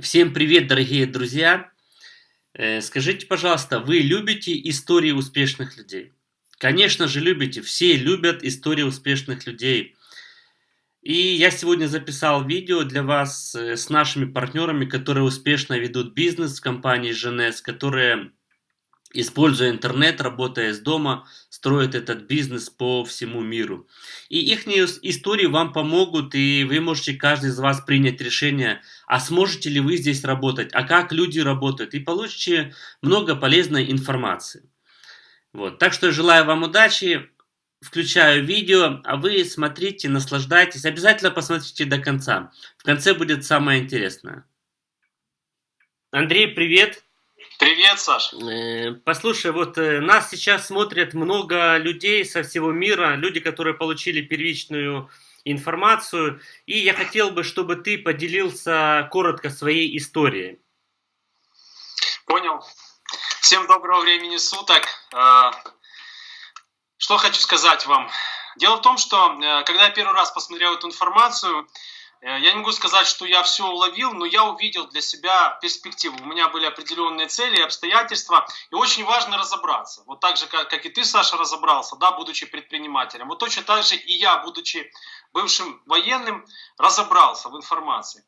Всем привет, дорогие друзья! Э, скажите, пожалуйста, вы любите истории успешных людей? Конечно же любите, все любят истории успешных людей. И я сегодня записал видео для вас э, с нашими партнерами, которые успешно ведут бизнес в компании GNS, которые используя интернет, работая из дома, строят этот бизнес по всему миру. И их истории вам помогут, и вы можете каждый из вас принять решение, а сможете ли вы здесь работать, а как люди работают, и получите много полезной информации. Вот. Так что желаю вам удачи, включаю видео, а вы смотрите, наслаждайтесь, обязательно посмотрите до конца. В конце будет самое интересное. Андрей, привет! Привет, Саш. Э, послушай, вот э, нас сейчас смотрят много людей со всего мира, люди, которые получили первичную информацию, и я хотел бы, чтобы ты поделился коротко своей историей. Понял. Всем доброго времени суток. Э, что хочу сказать вам. Дело в том, что когда я первый раз посмотрел эту информацию, я не могу сказать, что я все уловил, но я увидел для себя перспективу. У меня были определенные цели и обстоятельства, и очень важно разобраться. Вот так же, как, как и ты, Саша, разобрался, да, будучи предпринимателем. Вот точно так же и я, будучи бывшим военным, разобрался в информации.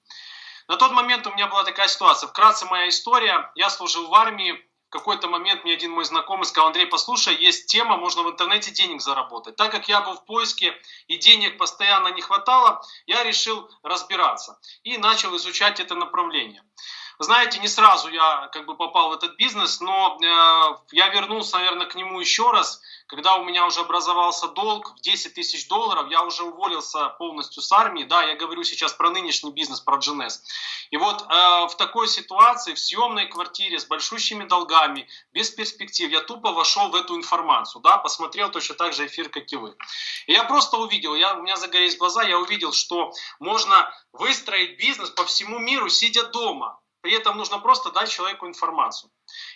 На тот момент у меня была такая ситуация. Вкратце моя история. Я служил в армии, какой-то момент мне один мой знакомый сказал, Андрей, послушай, есть тема, можно в интернете денег заработать. Так как я был в поиске и денег постоянно не хватало, я решил разбираться и начал изучать это направление. Знаете, не сразу я как бы попал в этот бизнес, но э, я вернулся, наверное, к нему еще раз, когда у меня уже образовался долг в 10 тысяч долларов, я уже уволился полностью с армии, да, я говорю сейчас про нынешний бизнес, про GNS. И вот э, в такой ситуации, в съемной квартире с большущими долгами, без перспектив, я тупо вошел в эту информацию, да, посмотрел точно так же эфир, как и вы. И я просто увидел, я, у меня загорелись глаза, я увидел, что можно выстроить бизнес по всему миру, сидя дома. При этом нужно просто дать человеку информацию.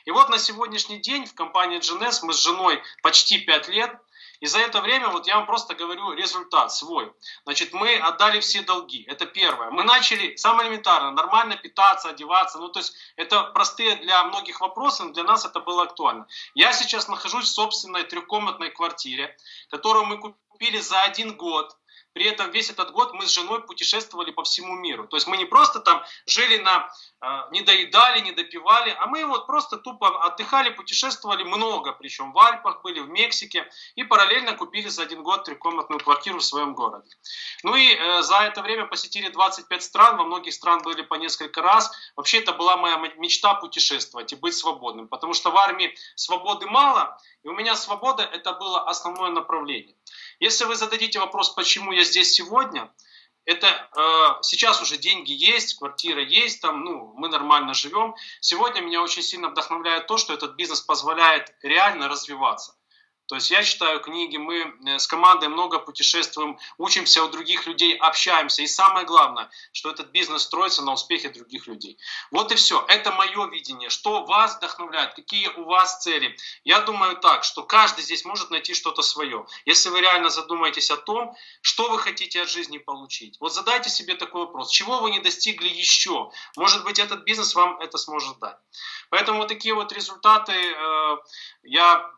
И вот на сегодняшний день в компании GNS мы с женой почти 5 лет. И за это время, вот я вам просто говорю результат свой. Значит, мы отдали все долги. Это первое. Мы начали, самое элементарно, нормально питаться, одеваться. Ну, то есть, это простые для многих вопросы, но для нас это было актуально. Я сейчас нахожусь в собственной трехкомнатной квартире, которую мы купили за один год при этом весь этот год мы с женой путешествовали по всему миру. То есть мы не просто там жили на, э, не доедали, не допивали, а мы вот просто тупо отдыхали, путешествовали много, причем в Альпах были, в Мексике, и параллельно купили за один год трехкомнатную квартиру в своем городе. Ну и э, за это время посетили 25 стран, во многих стран были по несколько раз. Вообще это была моя мечта путешествовать и быть свободным, потому что в армии свободы мало, и у меня свобода это было основное направление. Если вы зададите вопрос, почему я здесь сегодня, это э, сейчас уже деньги есть, квартира есть, там, ну, мы нормально живем. Сегодня меня очень сильно вдохновляет то, что этот бизнес позволяет реально развиваться. То есть я читаю книги, мы э, с командой много путешествуем, учимся у других людей, общаемся. И самое главное, что этот бизнес строится на успехе других людей. Вот и все. Это мое видение. Что вас вдохновляет? Какие у вас цели? Я думаю так, что каждый здесь может найти что-то свое. Если вы реально задумаетесь о том, что вы хотите от жизни получить. Вот задайте себе такой вопрос. Чего вы не достигли еще? Может быть, этот бизнес вам это сможет дать. Поэтому вот такие вот результаты э, я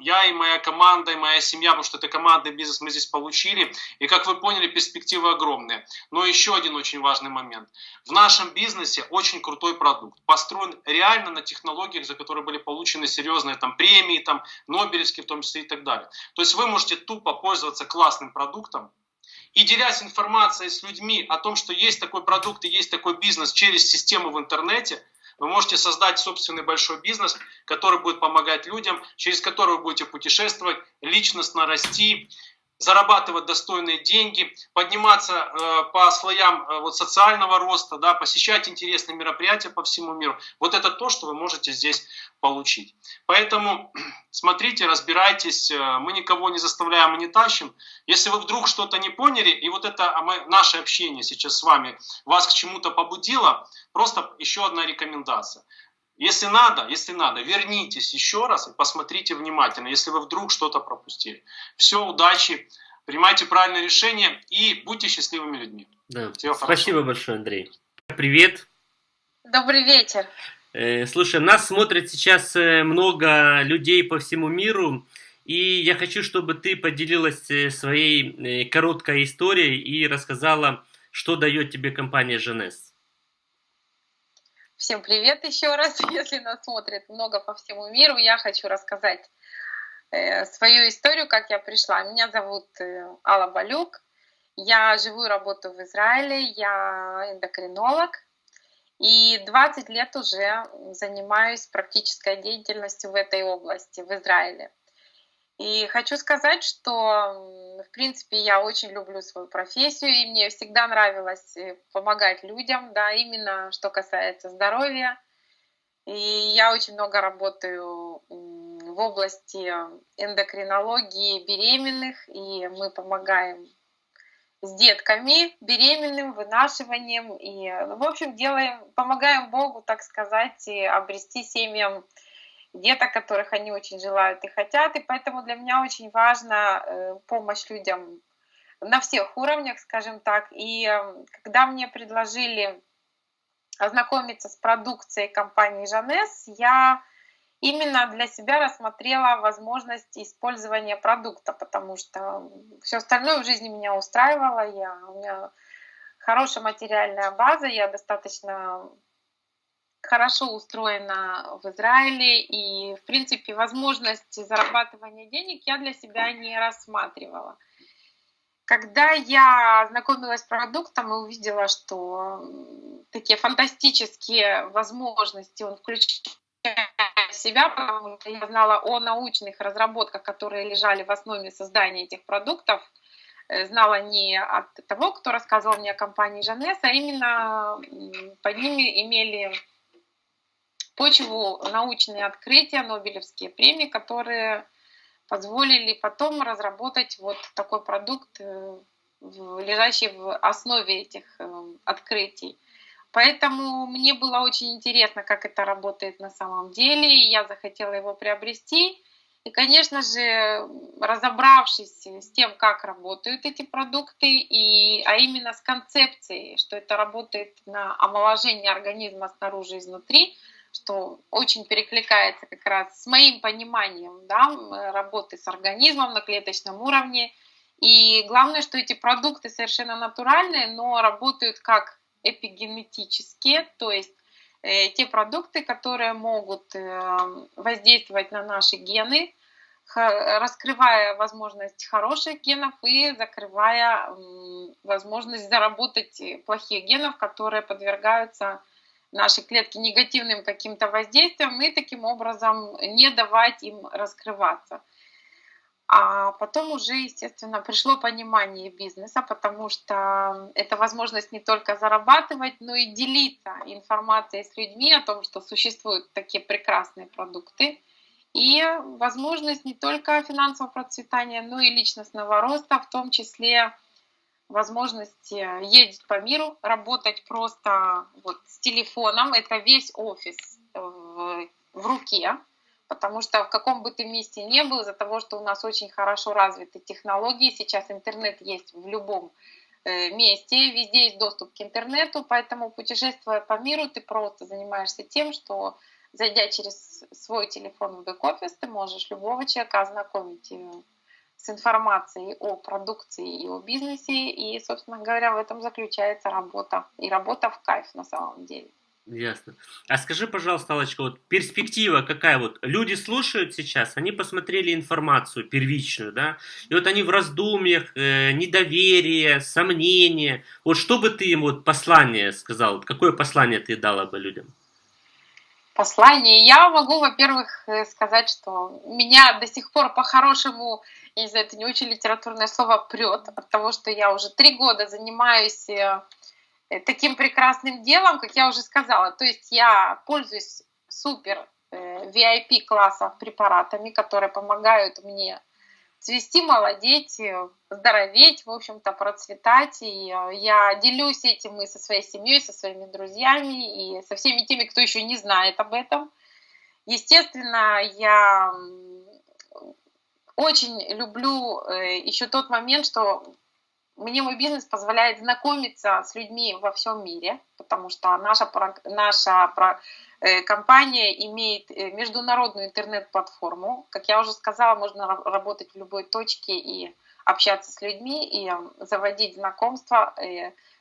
я и моя команда, и моя семья, потому что это командный бизнес мы здесь получили. И как вы поняли, перспективы огромные. Но еще один очень важный момент. В нашем бизнесе очень крутой продукт. Построен реально на технологиях, за которые были получены серьезные там, премии, там, Нобелевские в том числе и так далее. То есть вы можете тупо пользоваться классным продуктом, и делясь информацией с людьми о том, что есть такой продукт и есть такой бизнес через систему в интернете – вы можете создать собственный большой бизнес, который будет помогать людям, через который вы будете путешествовать, личностно расти, зарабатывать достойные деньги, подниматься э, по слоям э, вот, социального роста, да, посещать интересные мероприятия по всему миру. Вот это то, что вы можете здесь получить. Поэтому смотрите, разбирайтесь, э, мы никого не заставляем и не тащим. Если вы вдруг что-то не поняли, и вот это а наше общение сейчас с вами вас к чему-то побудило, просто еще одна рекомендация. Если надо, если надо, вернитесь еще раз и посмотрите внимательно, если вы вдруг что-то пропустили. Все, удачи, принимайте правильное решение и будьте счастливыми людьми. Да. Всего Спасибо хорошо. большое, Андрей. Привет. Добрый вечер. Э, слушай, нас смотрит сейчас э, много людей по всему миру, и я хочу, чтобы ты поделилась э, своей короткой историей и рассказала, что дает тебе компания Женес. Всем привет еще раз, если нас смотрит много по всему миру. Я хочу рассказать свою историю, как я пришла. Меня зовут Алла Балюк. Я живу и работаю в Израиле. Я эндокринолог. И 20 лет уже занимаюсь практической деятельностью в этой области, в Израиле. И хочу сказать, что, в принципе, я очень люблю свою профессию, и мне всегда нравилось э, помогать людям, да, именно что касается здоровья. И я очень много работаю в области эндокринологии беременных, и мы помогаем с детками, беременным, вынашиванием. И, в общем, делаем, помогаем Богу, так сказать, обрести семьям деток, которых они очень желают и хотят. И поэтому для меня очень важна э, помощь людям на всех уровнях, скажем так. И э, когда мне предложили ознакомиться с продукцией компании Жанес, я именно для себя рассмотрела возможность использования продукта, потому что все остальное в жизни меня устраивало. Я, у меня хорошая материальная база, я достаточно хорошо устроена в Израиле, и, в принципе, возможность зарабатывания денег я для себя не рассматривала. Когда я знакомилась с продуктом и увидела, что такие фантастические возможности он включает себя, потому что я знала о научных разработках, которые лежали в основе создания этих продуктов, э, знала не от того, кто рассказывал мне о компании Жанес, а именно под ними имели почву научные открытия, Нобелевские премии, которые позволили потом разработать вот такой продукт, э, лежащий в основе этих э, открытий. Поэтому мне было очень интересно, как это работает на самом деле, и я захотела его приобрести. И, конечно же, разобравшись с тем, как работают эти продукты, и, а именно с концепцией, что это работает на омоложение организма снаружи и изнутри, что очень перекликается как раз с моим пониманием да, работы с организмом на клеточном уровне. И главное, что эти продукты совершенно натуральные, но работают как эпигенетические, то есть э, те продукты, которые могут э, воздействовать на наши гены, раскрывая возможность хороших генов и закрывая возможность заработать плохих генов, которые подвергаются наши клетки негативным каким-то воздействиям и таким образом не давать им раскрываться. А потом уже, естественно, пришло понимание бизнеса, потому что это возможность не только зарабатывать, но и делиться информацией с людьми о том, что существуют такие прекрасные продукты. И возможность не только финансового процветания, но и личностного роста, в том числе возможность ездить по миру, работать просто вот с телефоном. Это весь офис в, в руке потому что в каком бы ты месте ни был, из-за того, что у нас очень хорошо развиты технологии, сейчас интернет есть в любом э, месте, везде есть доступ к интернету, поэтому путешествуя по миру, ты просто занимаешься тем, что зайдя через свой телефон в бэк-офис, ты можешь любого человека ознакомить э, с информацией о продукции и о бизнесе, и, собственно говоря, в этом заключается работа, и работа в кайф на самом деле. Ясно. А скажи, пожалуйста, Аллочка, вот перспектива какая вот? Люди слушают сейчас, они посмотрели информацию первичную, да, и вот они в раздумьях, э, недоверие, сомнения. Вот что бы ты им вот послание сказал, какое послание ты дала бы людям? Послание. Я могу, во-первых, э, сказать, что меня до сих пор по-хорошему, я не знаю, это не очень литературное слово, прет от того, что я уже три года занимаюсь э, Э, таким прекрасным делом, как я уже сказала. То есть я пользуюсь супер VIP э, класса препаратами, которые помогают мне цвести, молодеть, э, здороветь, в общем-то, процветать. И я делюсь этим и со своей семьей, со своими друзьями, и со всеми теми, кто еще не знает об этом. Естественно, я очень люблю еще тот момент, что мне мой бизнес позволяет знакомиться с людьми во всем мире, потому что наша, наша э, компания имеет э, международную интернет-платформу. Как я уже сказала, можно работать в любой точке и общаться с людьми, и заводить знакомства.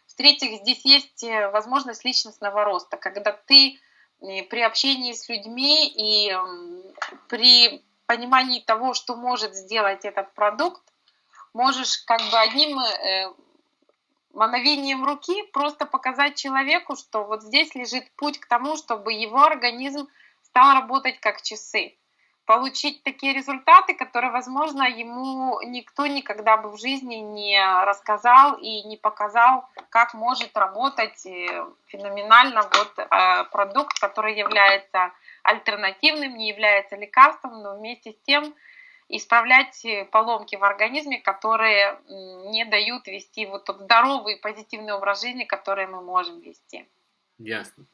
В-третьих, здесь есть возможность личностного роста, когда ты при общении с людьми и при понимании того, что может сделать этот продукт, можешь как бы одним э, мановением руки просто показать человеку, что вот здесь лежит путь к тому, чтобы его организм стал работать как часы. Получить такие результаты, которые, возможно, ему никто никогда бы в жизни не рассказал и не показал, как может работать э, феноменально вот э, продукт, который является альтернативным, не является лекарством, но вместе с тем исправлять э, поломки в организме, которые не дают вести вот тот здоровый позитивный образ жизни, который мы можем вести. Ясно.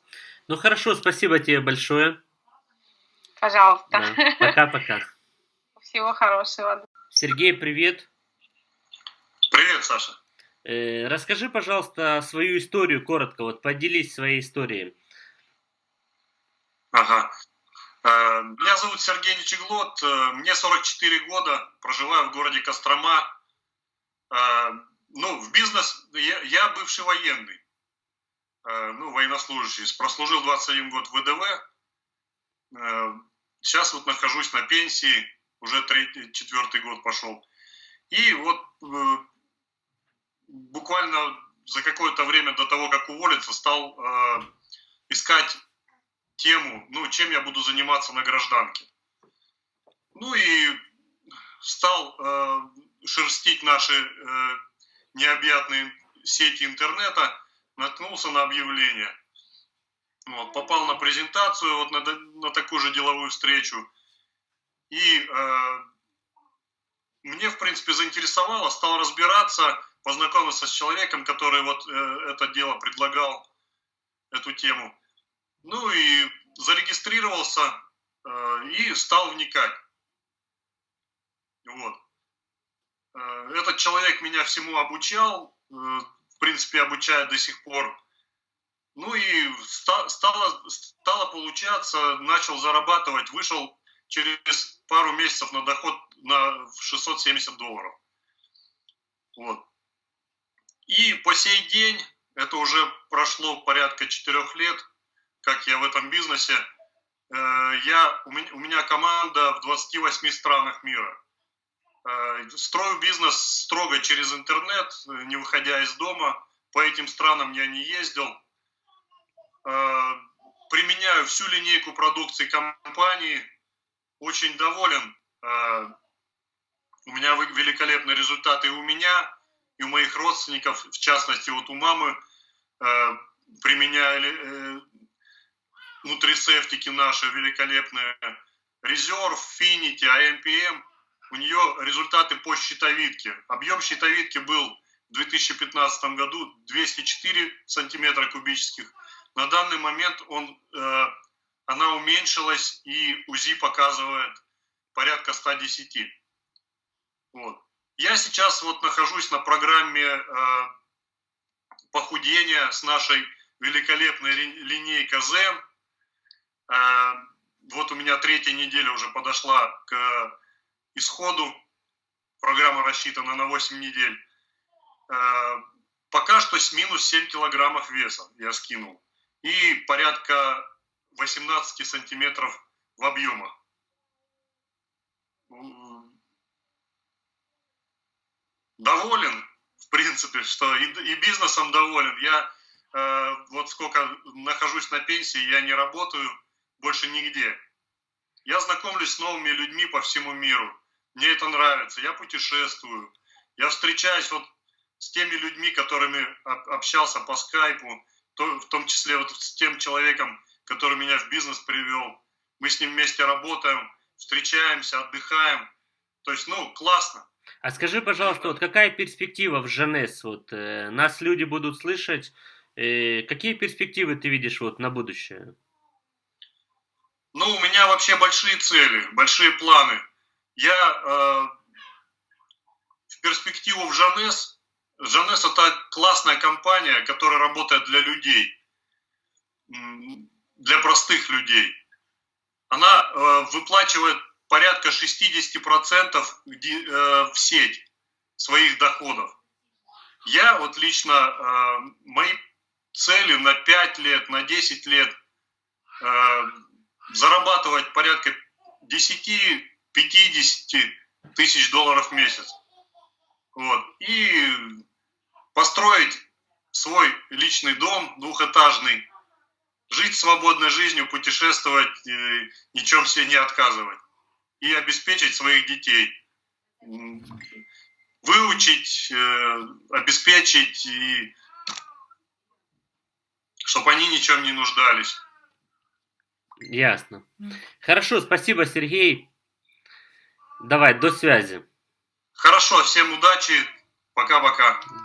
Ну хорошо, спасибо тебе большое. Пожалуйста. Пока-пока. Всего хорошего. Сергей, привет. Привет, Саша. Э, расскажи, пожалуйста, свою историю коротко, вот поделись своей историей. Ага. Э, меня зовут Сергей Нечеглот, э, мне 44 года, проживаю в городе Кострома. Э, ну, в бизнес, я, бывший военный, ну, военнослужащий, прослужил 21 год в ВДВ. Сейчас вот нахожусь на пенсии, уже третий, четвертый год пошел. И вот буквально за какое-то время до того, как уволиться, стал искать тему, ну, чем я буду заниматься на гражданке. Ну и стал э, шерстить наши э, необъятные сети интернета, наткнулся на объявление. Вот, попал на презентацию, вот на, на такую же деловую встречу. И э, мне, в принципе, заинтересовало, стал разбираться, познакомился с человеком, который вот э, это дело предлагал, эту тему. Ну и зарегистрировался э, и стал вникать. Вот. Э, этот человек меня всему обучал, э, в принципе, обучает до сих пор. Ну и стало, стало получаться, начал зарабатывать, вышел через пару месяцев на доход на 670 долларов. Вот. И по сей день, это уже прошло порядка четырех лет, как я в этом бизнесе. Э, я, у, меня, команда в 28 странах мира. Э, строю бизнес строго через интернет, не выходя из дома. По этим странам я не ездил. Э, применяю всю линейку продукции компании. Очень доволен. У меня великолепные результаты у меня, и у моих родственников, в частности, вот у мамы применяли нутрисептики наши великолепные, резерв, финити, АМПМ, у нее результаты по щитовидке. Объем щитовидки был в 2015 году 204 сантиметра кубических. На данный момент он, э, она уменьшилась и УЗИ показывает порядка 110. Вот. Я сейчас вот нахожусь на программе э, похудения с нашей великолепной линейкой ЗЕН. Э, вот у меня третья неделя уже подошла к исходу. Программа рассчитана на 8 недель. Э, пока что с минус 7 килограммов веса я скинул. И порядка 18 сантиметров в объемах. Доволен, в принципе, что и, и бизнесом доволен. Я э, вот сколько нахожусь на пенсии, я не работаю больше нигде. Я знакомлюсь с новыми людьми по всему миру. Мне это нравится. Я путешествую. Я встречаюсь вот с теми людьми, которыми общался по скайпу, в том числе вот с тем человеком, который меня в бизнес привел. Мы с ним вместе работаем, встречаемся, отдыхаем. То есть, ну, классно. А скажи, пожалуйста, вот какая перспектива в Женес? Вот э, нас люди будут слышать. Э, какие перспективы ты видишь вот на будущее? Ну, у меня вообще большие цели, большие планы. Я э, в перспективу в Жанес Жанес это классная компания, которая работает для людей, для простых людей. Она э, выплачивает порядка 60% э, в сеть своих доходов. Я вот лично, э, мои цели на 5 лет, на 10 лет зарабатывать порядка 10-50 тысяч долларов в месяц. Вот. И построить свой личный дом двухэтажный, жить свободной жизнью, путешествовать, ничем себе не отказывать. И обеспечить своих детей. Выучить, э, обеспечить, и чтобы они ничем не нуждались. Ясно. Хорошо, спасибо, Сергей. Давай, до связи. Хорошо, всем удачи. Пока-пока.